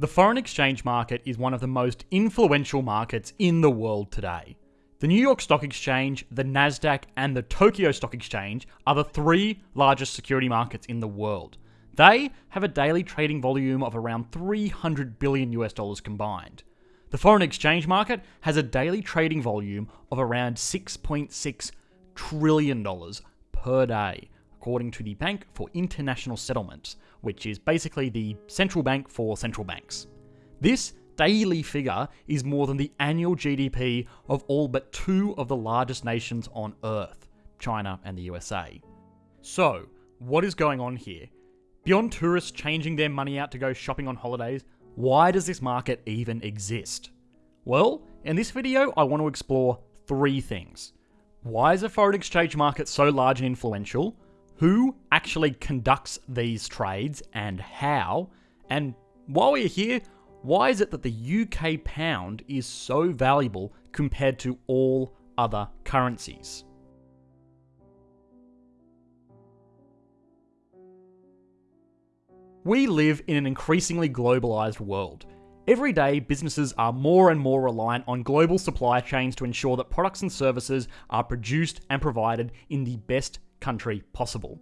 The foreign exchange market is one of the most influential markets in the world today. The New York Stock Exchange, the Nasdaq, and the Tokyo Stock Exchange are the three largest security markets in the world. They have a daily trading volume of around 300 billion US dollars combined. The foreign exchange market has a daily trading volume of around 6.6 trillion dollars per day, according to the Bank for International Settlements, which is basically the central bank for central banks. This daily figure is more than the annual GDP of all but two of the largest nations on Earth, China and the USA. So, what is going on here? Beyond tourists changing their money out to go shopping on holidays, why does this market even exist? Well, in this video, I want to explore three things. Why is the foreign exchange market so large and influential? Who actually conducts these trades and how? And while we're here, why is it that the UK pound is so valuable compared to all other currencies? We live in an increasingly globalized world. Every day, businesses are more and more reliant on global supply chains to ensure that products and services are produced and provided in the best country possible.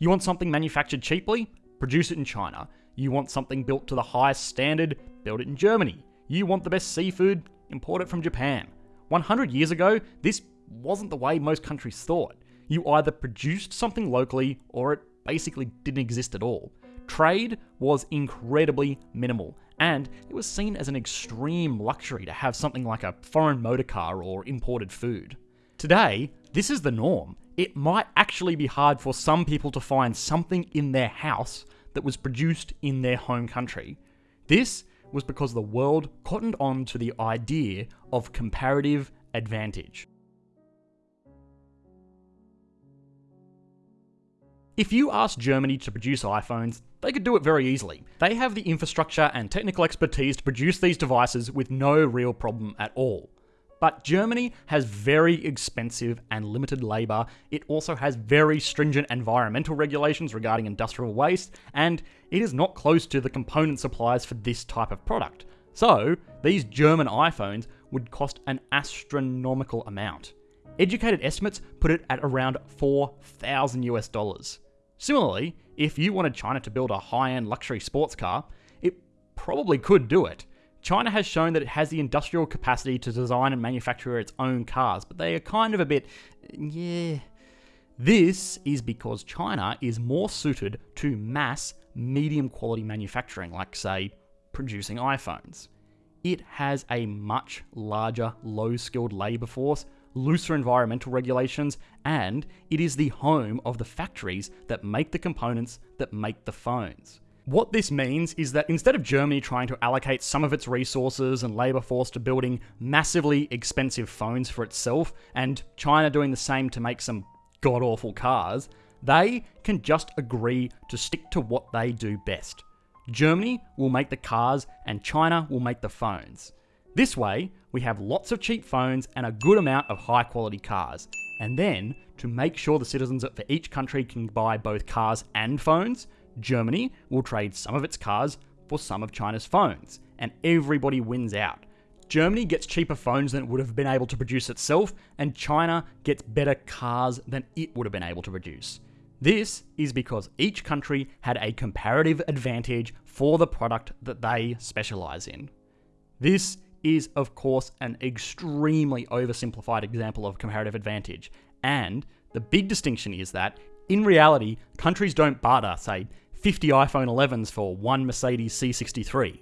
You want something manufactured cheaply? Produce it in China. You want something built to the highest standard? Build it in Germany. You want the best seafood? Import it from Japan. 100 years ago, this wasn't the way most countries thought. You either produced something locally or it basically didn't exist at all. Trade was incredibly minimal, and it was seen as an extreme luxury to have something like a foreign motor car or imported food. Today, this is the norm. It might actually be hard for some people to find something in their house that was produced in their home country. This was because the world cottoned on to the idea of comparative advantage. If you asked Germany to produce iPhones, they could do it very easily. They have the infrastructure and technical expertise to produce these devices with no real problem at all. But Germany has very expensive and limited labour. It also has very stringent environmental regulations regarding industrial waste, and it is not close to the component suppliers for this type of product. So, these German iPhones would cost an astronomical amount. Educated estimates put it at around 4,000 US dollars. Similarly, if you wanted China to build a high end luxury sports car, it probably could do it. China has shown that it has the industrial capacity to design and manufacture its own cars, but they are kind of a bit, yeah. This is because China is more suited to mass, medium quality manufacturing, like, say, producing iPhones. It has a much larger, low skilled labour force, looser environmental regulations, and it is the home of the factories that make the components that make the phones. What this means is that instead of Germany trying to allocate some of its resources and labour force to building massively expensive phones for itself, and China doing the same to make some god awful cars, they can just agree to stick to what they do best. Germany will make the cars and China will make the phones. This way, we have lots of cheap phones and a good amount of high quality cars. And then, to make sure the citizens for each country can buy both cars and phones, Germany will trade some of its cars for some of China's phones, and everybody wins out. Germany gets cheaper phones than it would have been able to produce itself, and China gets better cars than it would have been able to produce. This is because each country had a comparative advantage for the product that they specialize in. This is, of course, an extremely oversimplified example of comparative advantage, and the big distinction is that, in reality, countries don't barter, say, 50 iPhone 11s for one Mercedes C63.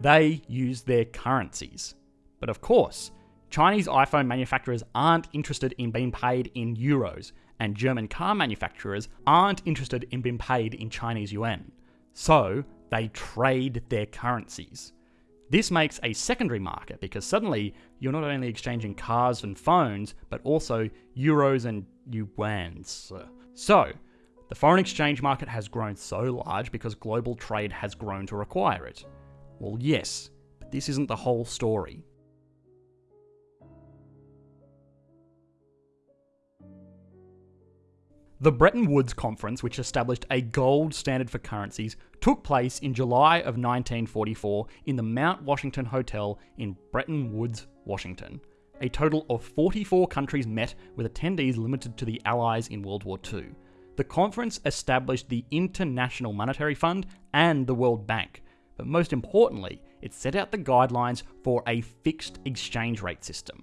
They use their currencies. But of course, Chinese iPhone manufacturers aren't interested in being paid in euros, and German car manufacturers aren't interested in being paid in Chinese yuan. So, they trade their currencies. This makes a secondary market because suddenly you're not only exchanging cars and phones, but also euros and yuans. So, the foreign exchange market has grown so large because global trade has grown to require it. Well, yes, but this isn't the whole story. The Bretton Woods Conference, which established a gold standard for currencies, took place in July of 1944 in the Mount Washington Hotel in Bretton Woods, Washington. A total of 44 countries met, with attendees limited to the Allies in World War II. The conference established the International Monetary Fund and the World Bank, but most importantly, it set out the guidelines for a fixed exchange rate system.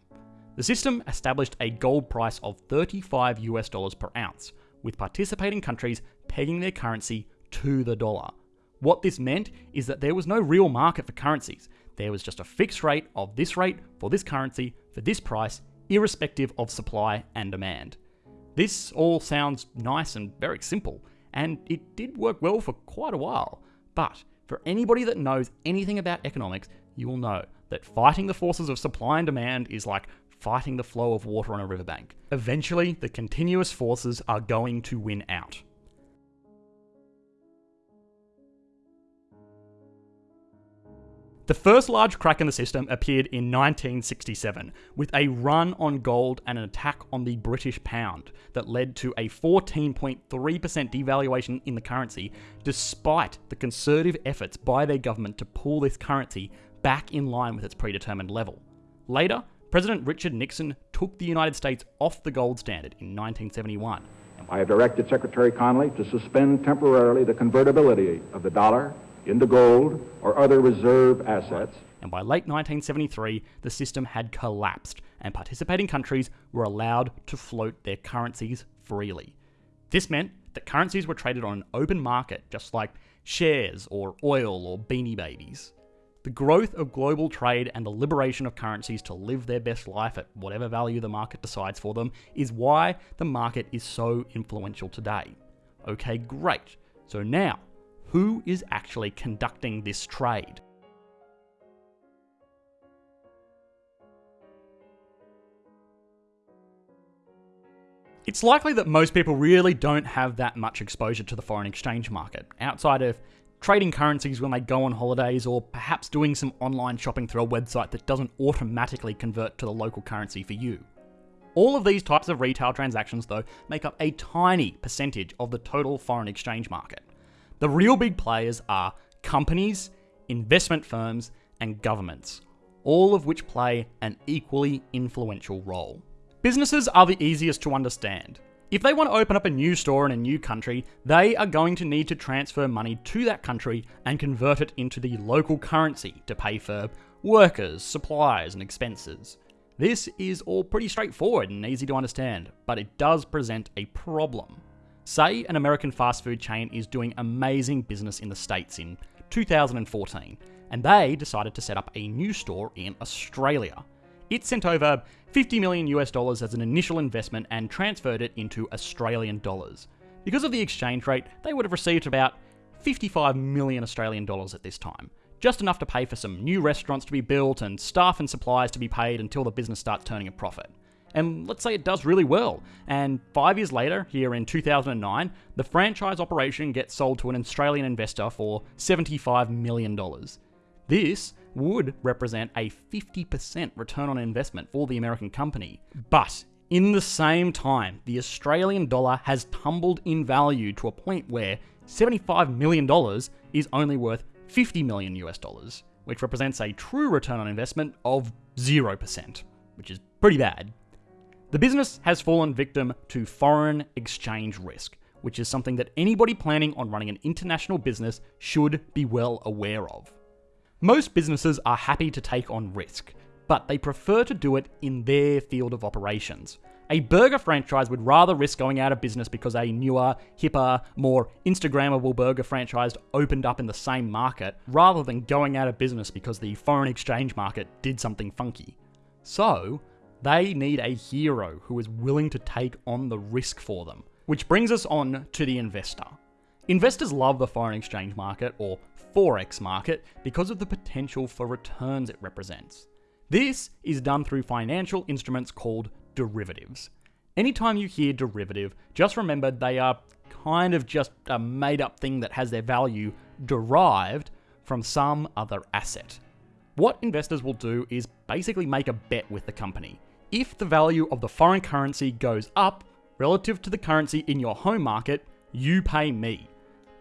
The system established a gold price of 35 US dollars per ounce, with participating countries pegging their currency to the dollar. What this meant is that there was no real market for currencies. There was just a fixed rate of this rate for this currency for this price, irrespective of supply and demand. This all sounds nice and very simple, and it did work well for quite a while. But for anybody that knows anything about economics, you will know that fighting the forces of supply and demand is like fighting the flow of water on a riverbank. Eventually, the continuous forces are going to win out. The first large crack in the system appeared in 1967, with a run on gold and an attack on the British pound that led to a 14.3% devaluation in the currency, despite the conservative efforts by their government to pull this currency back in line with its predetermined level. Later, President Richard Nixon took the United States off the gold standard in 1971. I have directed Secretary Connally to suspend temporarily the convertibility of the dollar into gold or other reserve assets. And by late 1973, the system had collapsed, and participating countries were allowed to float their currencies freely. This meant that currencies were traded on an open market, just like shares or oil or beanie babies. The growth of global trade and the liberation of currencies to live their best life at whatever value the market decides for them is why the market is so influential today. Okay, great. So now, who is actually conducting this trade. It's likely that most people really don't have that much exposure to the foreign exchange market, outside of trading currencies when they go on holidays or perhaps doing some online shopping through a website that doesn't automatically convert to the local currency for you. All of these types of retail transactions, though, make up a tiny percentage of the total foreign exchange market. The real big players are companies, investment firms, and governments, all of which play an equally influential role. Businesses are the easiest to understand. If they want to open up a new store in a new country, they are going to need to transfer money to that country and convert it into the local currency to pay for workers, supplies, and expenses. This is all pretty straightforward and easy to understand, but it does present a problem. Say an American fast food chain is doing amazing business in the States in 2014, and they decided to set up a new store in Australia. It sent over 50 million US dollars as an initial investment and transferred it into Australian dollars. Because of the exchange rate, they would have received about 55 million Australian dollars at this time, just enough to pay for some new restaurants to be built and staff and supplies to be paid until the business starts turning a profit. And let's say it does really well. And five years later, here in 2009, the franchise operation gets sold to an Australian investor for $75 million. This would represent a 50% return on investment for the American company. But in the same time, the Australian dollar has tumbled in value to a point where $75 million is only worth 50 million US dollars, which represents a true return on investment of 0%, which is pretty bad. The business has fallen victim to foreign exchange risk, which is something that anybody planning on running an international business should be well aware of. Most businesses are happy to take on risk, but they prefer to do it in their field of operations. A burger franchise would rather risk going out of business because a newer, hipper, more Instagrammable burger franchise opened up in the same market, rather than going out of business because the foreign exchange market did something funky. So, they need a hero who is willing to take on the risk for them. Which brings us on to the investor. Investors love the foreign exchange market, or Forex market, because of the potential for returns it represents. This is done through financial instruments called derivatives. Anytime you hear derivative, just remember they are kind of just a made up thing that has their value derived from some other asset. What investors will do is basically make a bet with the company. If the value of the foreign currency goes up, relative to the currency in your home market, you pay me.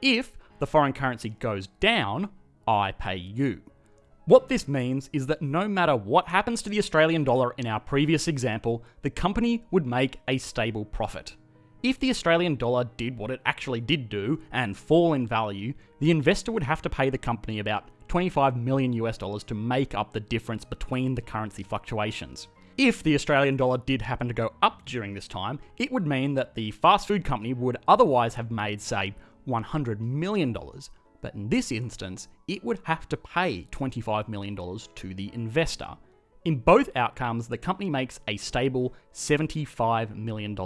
If the foreign currency goes down, I pay you. What this means is that no matter what happens to the Australian dollar in our previous example, the company would make a stable profit. If the Australian dollar did what it actually did do and fall in value, the investor would have to pay the company about 25 million US dollars to make up the difference between the currency fluctuations. If the Australian dollar did happen to go up during this time, it would mean that the fast food company would otherwise have made, say, $100 million, but in this instance, it would have to pay $25 million to the investor. In both outcomes, the company makes a stable $75 million,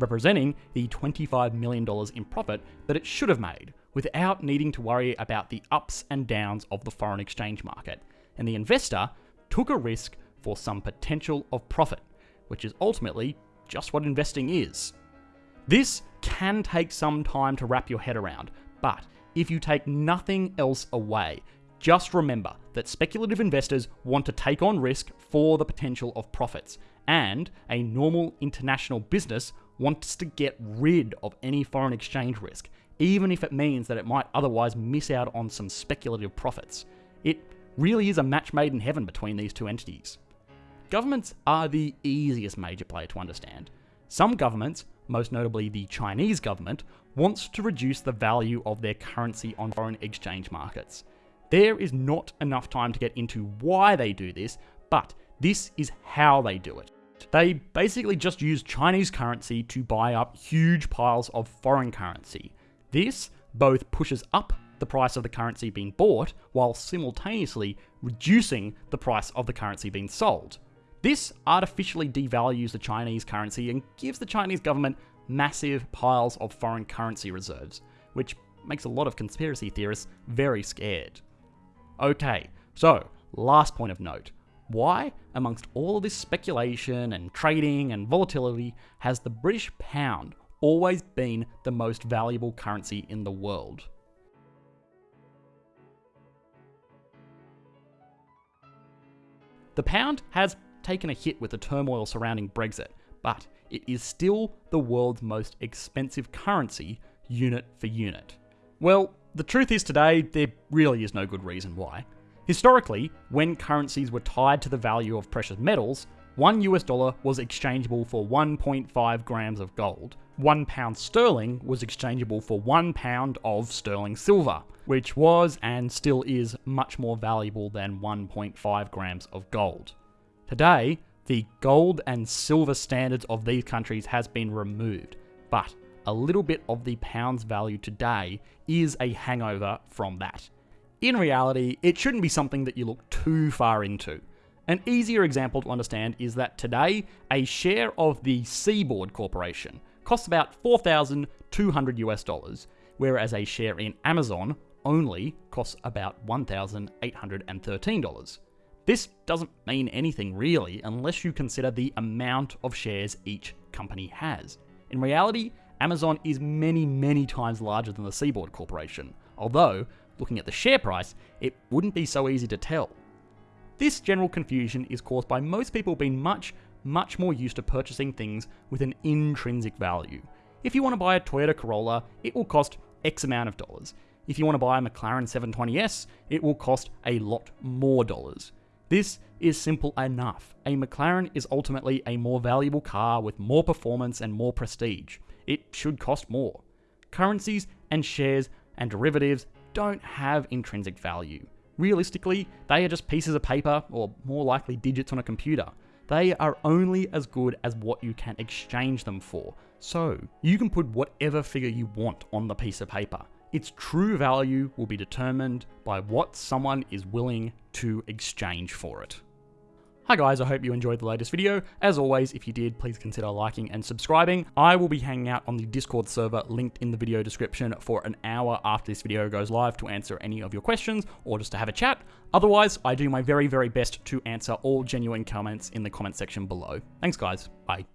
representing the $25 million in profit that it should have made, without needing to worry about the ups and downs of the foreign exchange market. And the investor took a risk for some potential of profit, which is ultimately just what investing is. This can take some time to wrap your head around, but if you take nothing else away, just remember that speculative investors want to take on risk for the potential of profits, and a normal international business wants to get rid of any foreign exchange risk, even if it means that it might otherwise miss out on some speculative profits. It really is a match made in heaven between these two entities. Governments are the easiest major player to understand. Some governments, most notably the Chinese government, wants to reduce the value of their currency on foreign exchange markets. There is not enough time to get into why they do this, but this is how they do it. They basically just use Chinese currency to buy up huge piles of foreign currency. This both pushes up the price of the currency being bought while simultaneously reducing the price of the currency being sold. This artificially devalues the Chinese currency and gives the Chinese government massive piles of foreign currency reserves, which makes a lot of conspiracy theorists very scared. Okay, so last point of note. Why, amongst all of this speculation and trading and volatility, has the British pound always been the most valuable currency in the world? The pound has taken a hit with the turmoil surrounding Brexit, but it is still the world's most expensive currency, unit for unit. Well, the truth is today, there really is no good reason why. Historically, when currencies were tied to the value of precious metals, one US dollar was exchangeable for 1.5 grams of gold. One pound sterling was exchangeable for one pound of sterling silver, which was and still is much more valuable than 1.5 grams of gold. Today, the gold and silver standards of these countries has been removed, but a little bit of the pound's value today is a hangover from that. In reality, it shouldn't be something that you look too far into. An easier example to understand is that today, a share of the Seaboard Corporation costs about 4,200 US dollars, whereas a share in Amazon only costs about $1,813. This doesn't mean anything really unless you consider the amount of shares each company has. In reality, Amazon is many, many times larger than the Seaboard Corporation, although, looking at the share price, it wouldn't be so easy to tell. This general confusion is caused by most people being much, much more used to purchasing things with an intrinsic value. If you want to buy a Toyota Corolla, it will cost X amount of dollars. If you want to buy a McLaren 720S, it will cost a lot more dollars. This is simple enough. A McLaren is ultimately a more valuable car with more performance and more prestige. It should cost more. Currencies and shares and derivatives don't have intrinsic value. Realistically, they are just pieces of paper, or more likely digits on a computer. They are only as good as what you can exchange them for. So, you can put whatever figure you want on the piece of paper. Its true value will be determined by what someone is willing to exchange for it. Hi guys, I hope you enjoyed the latest video. As always, if you did, please consider liking and subscribing. I will be hanging out on the Discord server linked in the video description for an hour after this video goes live to answer any of your questions or just to have a chat. Otherwise, I do my very, very best to answer all genuine comments in the comment section below. Thanks guys, bye.